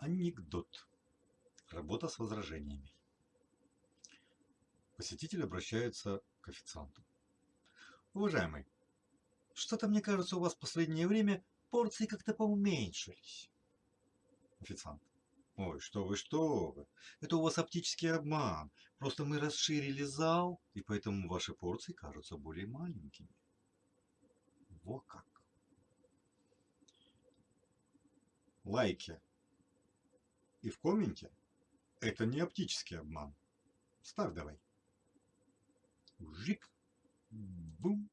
Анекдот. Работа с возражениями. Посетитель обращается к официанту. Уважаемый, что-то мне кажется, у вас в последнее время порции как-то поуменьшились. Официант. Ой, что вы, что вы. Это у вас оптический обман. Просто мы расширили зал, и поэтому ваши порции кажутся более маленькими. Во как. Лайки и в комменте это не оптический обман. Ставь давай. Жик. Бум.